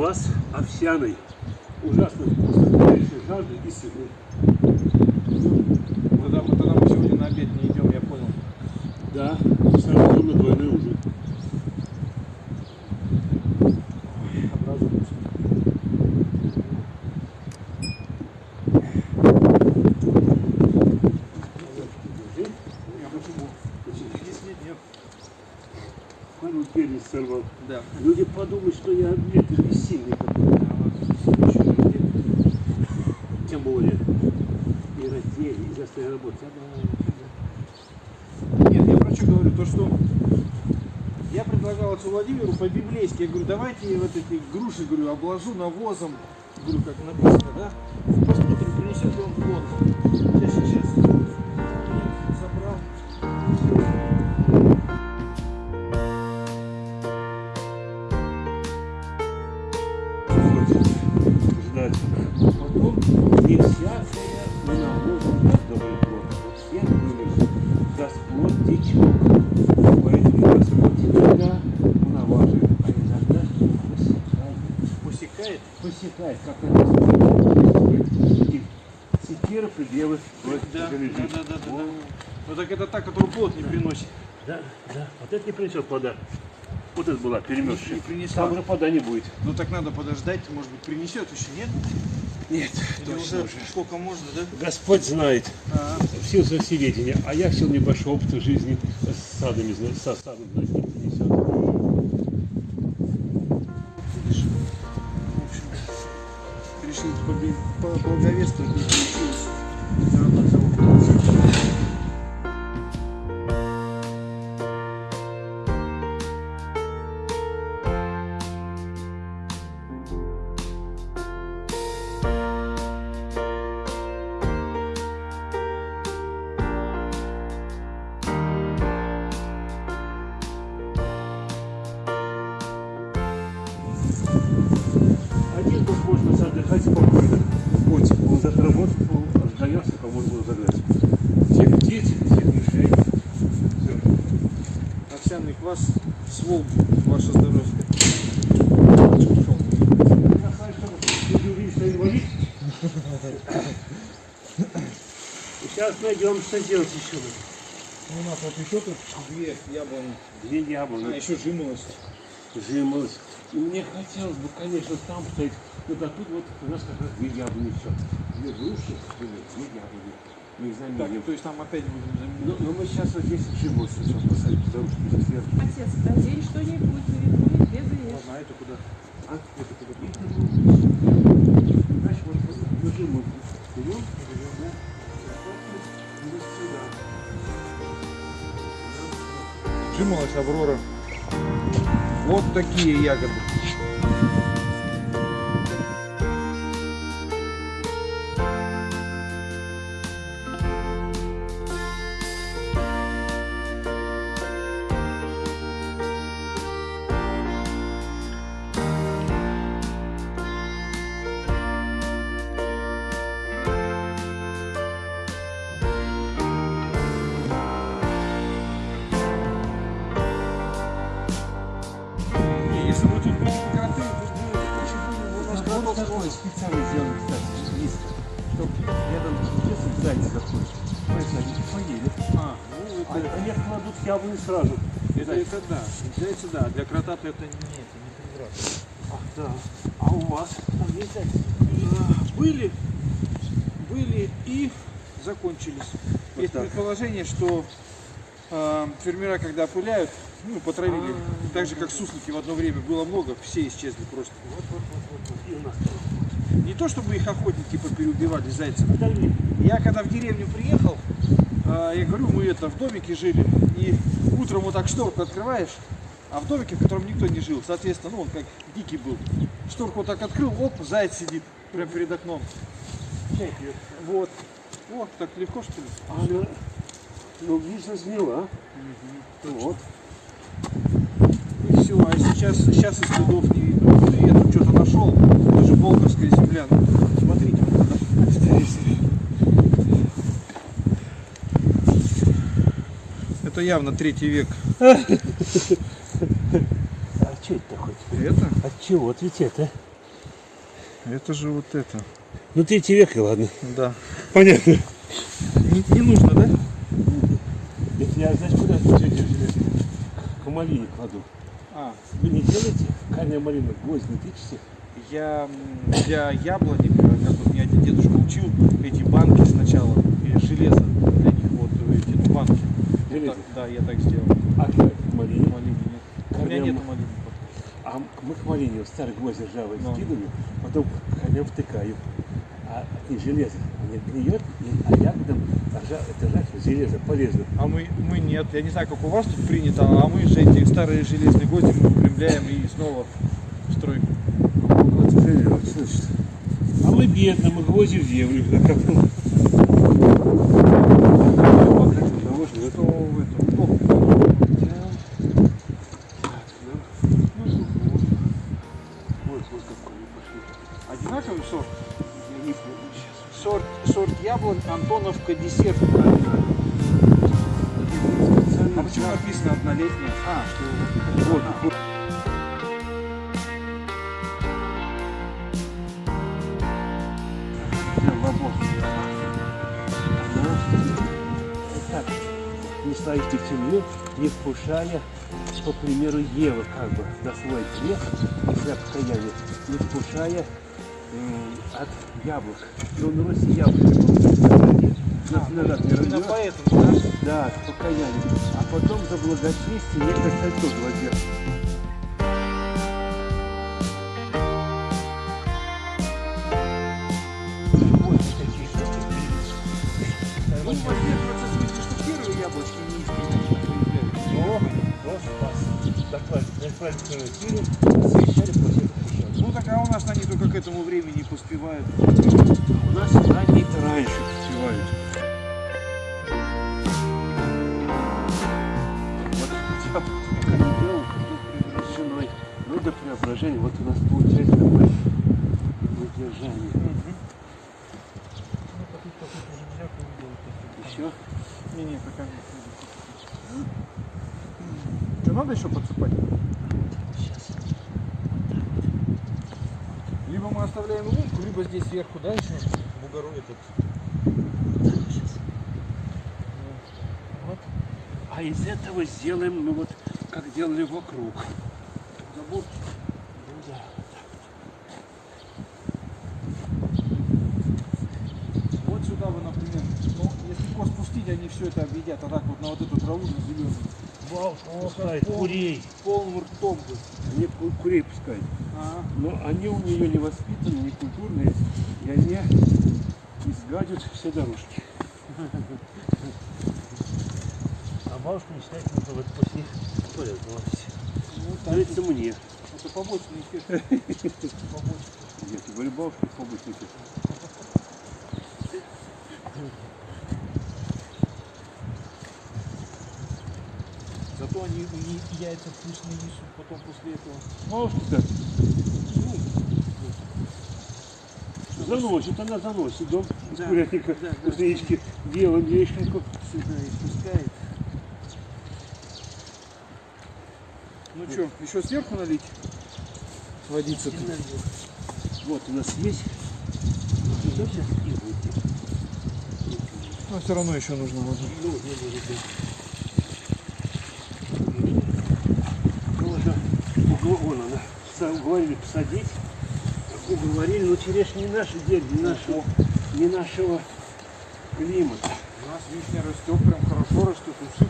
Квас овсяный. Ужасно вкусный. Дальше жажды и сыры. Тогда мы, тогда мы сегодня на обед не идем, я понял. Да, сразу на двойной ужин. Нет, нет. Пару перец сорвал. Да. Люди подумают, что я это бессильный какой-то. Тем более. И раздели, и заставили работать. Нет, я про что говорю, то что я предлагал отцу Владимиру по-библейски, я говорю, давайте вот эти груши, говорю, обложу навозом, говорю, как написано, да? Посмотрим, принесет ли он плод. Посекает. Посекает, как это и секира предъявы Да, да, да, да, да, да. Ну так это та, которую плод не приносит. Да, да. Вот это не принесет плода. Вот это была перемерзшая. Не принесла. Там уже плода не будет. Ну так надо подождать, может быть принесет еще, нет? Нет, Или уже сколько можно, да? Господь знает. А, в силу своего всеведения, а я в силу небольшого опыта жизни с садами, со садом знать поблаговествовать, не получилось. Что инвалид. И Сейчас найдем, что делать еще. У нас вот еще тут две яблони. Две яблони. А, еще жимолость. Жимолость. И мне хотелось бы, конечно, там стоять. Вот а тут вот у нас как раз две яблони все. Две груши, две яблони. Мы их Так, заменим. то есть там опять будем Ну, заменять. но мы сейчас вот здесь жимолость сначала посадим, потому что сверху. Отец, надень что-нибудь, нарисуй, бегаешь. Ладно, а это куда? А? Это куда? Значит, вот мы жимолость берем, берем, да? Вот сюда. Жимолость Аврора. Вот такие ягоды. Если мы тут Вот такой специально сделан, кстати, близко. Чтобы рядом если зайцы заходят. Поэтому они поели. А, ну А это, они кладут яблони сразу. это, это да. Зайцы да, для крота-то это не, это не прекрасно. Ах, да. А у вас там есть зайцы? А, Были, были и закончились. Вот Есть так. предположение, что э, фермера, когда опыляют, ну, потравили, А. так же, как суслики в одно время было много, все исчезли просто. Не то, чтобы их охотники попереубивали зайцев. Я когда в деревню приехал, э, я говорю, мы это в домике жили, и утром вот так шторку открываешь, а в домике, в котором никто не жил, соответственно, ну он как дикий был. Шторку вот так открыл, оп, заяц сидит прямо перед окном. Вот. Вот, так легко что ли? А она, ну, видно, змела. Вот. И все, а сейчас, сейчас и следов не видно. Я тут что-то нашел, это же Болгарская земля. Ну, Смотрите, вот это. Явно третий век. А что это хоть? Это? От чего? Вот ведь это. Это же вот это. Ну третий век, и ладно. Да. Понятно. Не, не нужно, да? Это я, знаешь, куда К малине кладу. А, Вы не делаете? Кальная малина, гвоздь не тычете? я для яблоника, как вот меня дедушка учил, эти банки сначала, железо для них, вот эти ну, банки. Вот так, да, я так сделал. А к малине? Малины нет. У меня Корням- нету малины. А мы к малине старый гвоздь ржавый Ну. скидываю, потом конем втыкаю. А и железо не гниет, и, а ягодам ржа, это железо полезно. А мы, мы нет. Я не знаю, как у вас тут принято, а мы же эти старые железные гвозди мы выпрямляем и снова в стройку. Вот, вот, значит. А мы бедно, мы гвозди в землю. Что Что в этом? Антоновка десерт. А почему написано однолетняя? А, что Вот, так, не стоит в темле, не вкушая, по примеру Евы, как бы, на свой грех, несмотря покаяние, не вкушая от яблок. Ну, на Руси яблоки были. Нас назад не рвет. поэтому, да? Да, с покаянием. А потом за благочестие. Вот такие штуки. Ну, поддерживается в смысле, что первые яблочки не появляются. Но, но спас. Освещали после Ну так а у нас они только к этому времени поспевают. У нас они раньше Вот я не делал, с женой. Ну, до преображения. Вот у нас получается такое выдержание. Еще? Не-не, пока не Что, надо еще подсыпать? Сейчас. Либо мы оставляем лунку, либо здесь сверху, да, еще бугору этот. А из этого сделаем, ну вот, как делали вокруг. Забор. Ну да. Вот сюда вы, например, ну, если коз пустить, они все это объедят, а так вот на вот эту траву на зеленую. Бабушка пускает пол- курей. Полным ртом бы. Ку- курей пускают. Ага. Но они у нее не воспитаны, не культурные, и они изгадят все дорожки. Бабушка мечтает, что вот после туалет залазить. Ну, так, Нравится мне. это побочный эффект. Побочный. Тебе говорю, бабушка побыстрее. Зато они и яйца вкусные несут потом после этого. Бабушка, ну, заносит, она заносит дом Да, курятника, да, да. кузнечки, делаем яичнику. Сюда и пускает. Ну что, еще сверху налить? Водиться тут. Вот у нас есть. Вот сейчас и выйти. Но все равно еще нужно воды. Ну, не будет. Ну, угол- вон она. Уговорили посадить. Уговорили, но черешня не наша дель, не нашего, не нашего климата. У нас вишня растет, прям хорошо растет, все.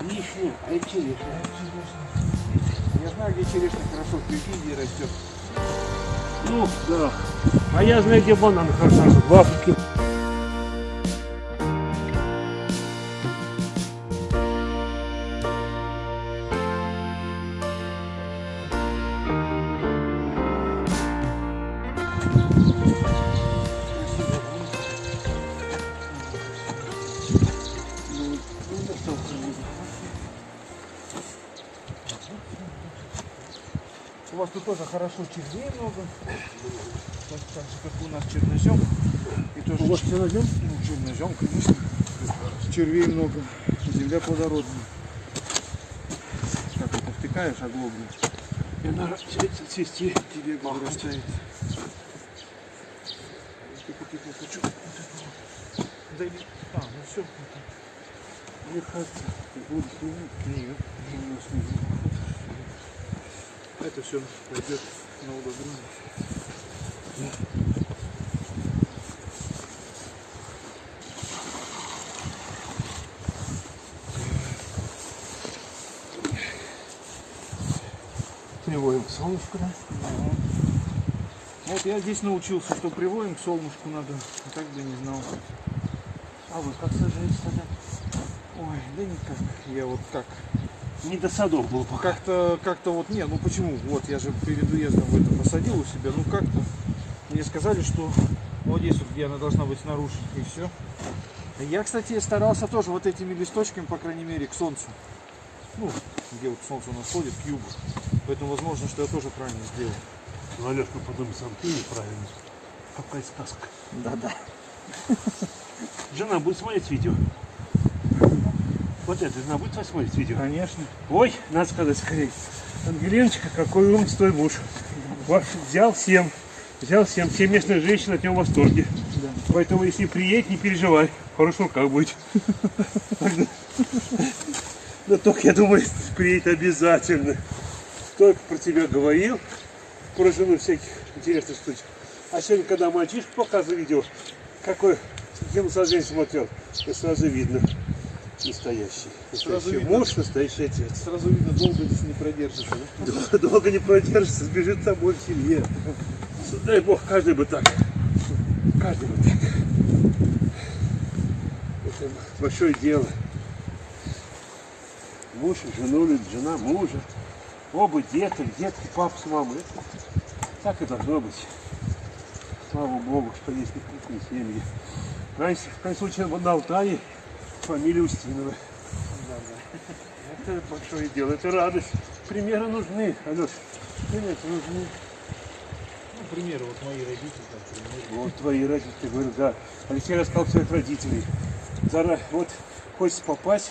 Вишня, а это черешня. Я знаю, где черешня хорошо в Киргизии растет. Ну, да. А я знаю, где банан хорошо растет, в Африке. Тоже хорошо червей много. Так, так же, как у нас чернозем. И тоже У вас чернозем? Ну, чернозем, конечно. Червей много. Земля плодородная. Как это втыкаешь оглоблю? И она цвести. Тебе вырастает. Тихо, тихо, хочу. Да иди. А, ну все. Мне кажется, будут снимать. Нет. Это все пойдет на удобрение. Приводим к солнышку, да? Вот я здесь научился, что приводим к солнышку надо, а так бы не знал. А вы как сажаете тогда? Ой, да никак. Я вот как. Не до садов был пока. Как-то, как-то вот, не, ну почему? Вот я же перед уездом в это посадил у себя, ну как-то. Мне сказали, что вот здесь вот, где она должна быть снаружи, и все. Я, кстати, старался тоже вот этими листочками, по крайней мере, к солнцу. Ну, где вот солнце у нас ходит, к югу. Поэтому возможно, что я тоже правильно сделал. Ну, Алешка, потом сам ты неправильно. Какая сказка. Да-да. Жена будет смотреть видео. Вот это, жена будет смотреть видео. Конечно. Ой, надо сказать скорее. Ангелиночка, какой умный твой муж. Ваш взял всем. Взял всем. Все местные женщины от него в восторге. Поэтому, если приедет, не переживай. В хороших руках будет. Но только, я думаю, приедет обязательно. Только про тебя говорил. Про жену всяких интересных штучек. А сегодня, когда мальчишку показывал видео, какой телосложение смотрел, то сразу видно. Настоящий. Настоящий видно. муж, настоящий отец. Сразу видно, долго здесь не продержится. да? Дол- Долго не продержится, сбежит с тобой в семье. Дай бог, каждый бы так. Каждый бы так. Это большое дело. Муж жену любит, жена мужа. Оба деток, детки, папа с мамой. Это Так и должно быть. Слава Богу, что есть такие семьи. Раньше, в крайнем случае, на Алтае фамилия Устинова. Это большое дело, это радость. Примеры нужны, Алеш. Примеры нужны. Ну, примеры, вот мои родители, там, примеры. Вот твои родители, ты говоришь, да. Алексей рассказал своих родителей. Зара, вот хочется попасть,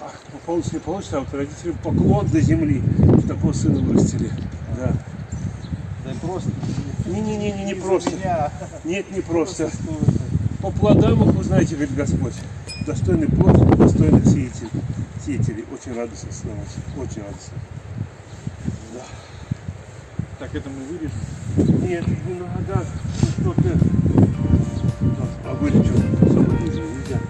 а, получится, не получится, а вот родителям поклон до земли, что такого сына вырастили. Да. Да просто. Не-не-не, не просто. меня. Нет, не просто. Просто. По плодам их узнаете, говорит Господь. Достойный плод, достойных сеятель, сеятелей. Очень радостно основать. Очень радостно. Так, это мы вырежем. Нет, не надо. Ну, Что ты? А вылечу. Особо нельзя. нельзя.